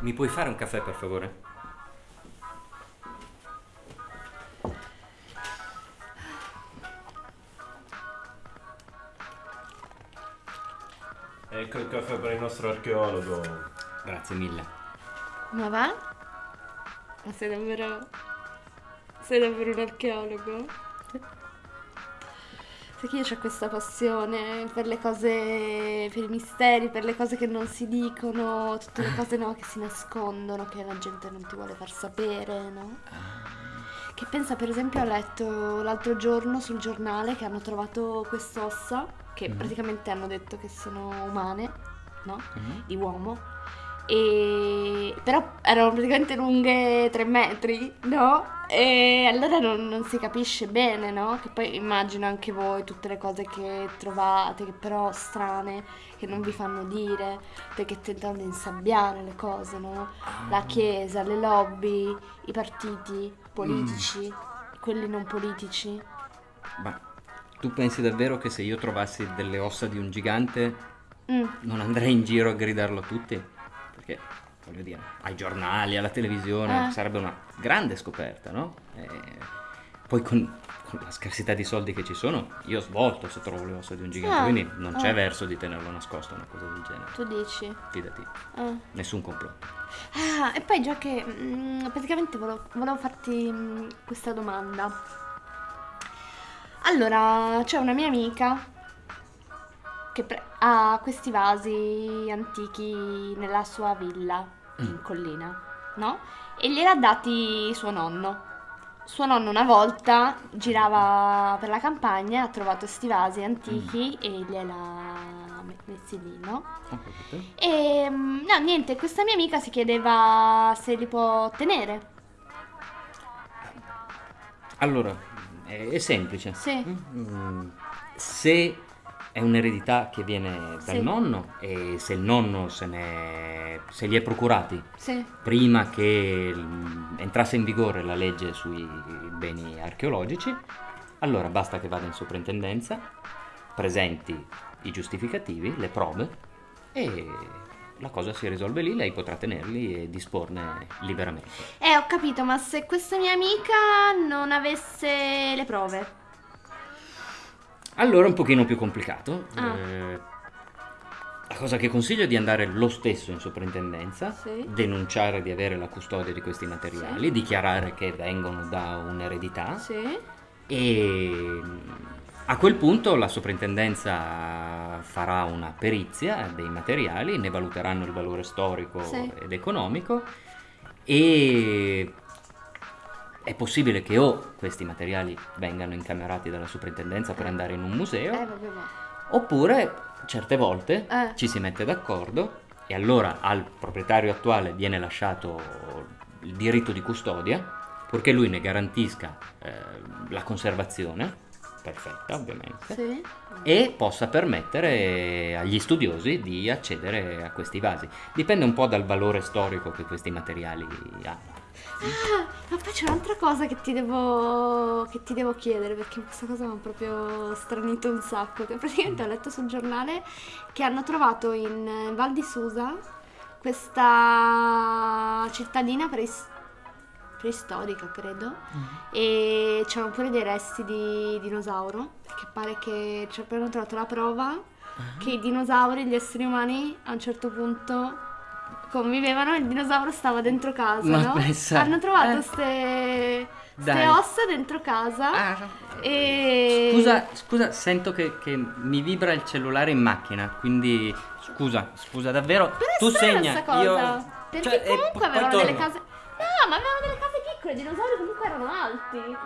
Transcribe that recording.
Mi puoi fare un caffè per favore? Ecco il caffè per il nostro archeologo. Grazie mille. Ma va? Ma sei davvero... Sei davvero un archeologo? Che io ho questa passione per le cose, per i misteri, per le cose che non si dicono, tutte le cose no, che si nascondono, che la gente non ti vuole far sapere, no? Che pensa, per esempio, ho letto l'altro giorno sul giornale che hanno trovato quest'ossa, che Mhm. praticamente hanno detto che sono umane, no? Mhm. Di uomo. E... Però erano praticamente lunghe tre metri, no? E allora non, non si capisce bene, no? Che poi immagino anche voi tutte le cose che trovate, che però strane, che non vi fanno dire, perché tentano di insabbiare le cose, no? La chiesa, le lobby, i partiti politici, quelli non politici. Ma tu pensi davvero che se io trovassi delle ossa di un gigante Mm. non andrei in giro a gridarlo a tutti? Perché, voglio dire, ai giornali, alla televisione, Eh. sarebbe una grande scoperta, no? E poi con, con la scarsità di soldi che ci sono, io svolto se trovo le ossa di un gigante, Ah, quindi non c'è ah. verso di tenerlo nascosto, una cosa del genere. Tu dici? Fidati, Ah. nessun complotto. Ah, e poi già che mm, praticamente volevo, volevo farti mm, questa domanda. Allora, c'è una mia amica che ha questi vasi antichi nella sua villa in collina, no? E gliel'ha dati suo nonno. Suo nonno una volta girava per la campagna, ha trovato questi vasi antichi e gliel'ha me- messi lì, no? Capito? E mm, no, niente, questa mia amica si chiedeva se li può tenere. Allora, è, è semplice. Sì. Mm, Se è un'eredità che viene dal Sì. nonno e se il nonno se, ne, se li è procurati Sì. prima che entrasse in vigore la legge sui beni archeologici, allora basta che vada in soprintendenza, presenti i giustificativi, le prove e la cosa si risolve lì, lei potrà tenerli e disporne liberamente. Eh, ho capito, ma se questa mia amica non avesse le prove? Allora è un pochino più complicato. Ah. Eh, la cosa che consiglio è di andare lo stesso in soprintendenza, Sì. denunciare di avere la custodia di questi materiali, Sì. dichiarare che vengono da un'eredità Sì. e a quel punto la soprintendenza farà una perizia dei materiali, ne valuteranno il valore storico ed economico e è possibile che o questi materiali vengano incamerati dalla soprintendenza per andare in un museo Eh, vabbè, ma... Oppure certe volte Eh. ci si mette d'accordo e allora al proprietario attuale viene lasciato il diritto di custodia, purché lui ne garantisca eh, la conservazione, perfetta ovviamente, Sì. e possa permettere agli studiosi di accedere a questi vasi. Dipende un po' dal valore storico che questi materiali hanno. Ah, ma poi c'è un'altra cosa che ti devo, che ti devo chiedere, perché questa cosa mi ha proprio stranito un sacco. Che praticamente ho letto sul giornale che hanno trovato in Val di Susa questa cittadina preis- preistorica, credo, e c'erano pure dei resti di dinosauro, perché pare che ci abbiano trovato la prova che i dinosauri e gli esseri umani a un certo punto convivevano il dinosauro stava dentro casa, Ma no? Pensa. Hanno trovato eh. ossa dentro casa. Ah. E... Scusa, scusa, sento che, che, mi vibra il cellulare in macchina, quindi scusa, scusa davvero. Però tu segna, cosa, io... Perché cioè, eh, comunque eh, avevano delle case... No, ma avevano delle case piccole, i dinosauri comunque erano alti.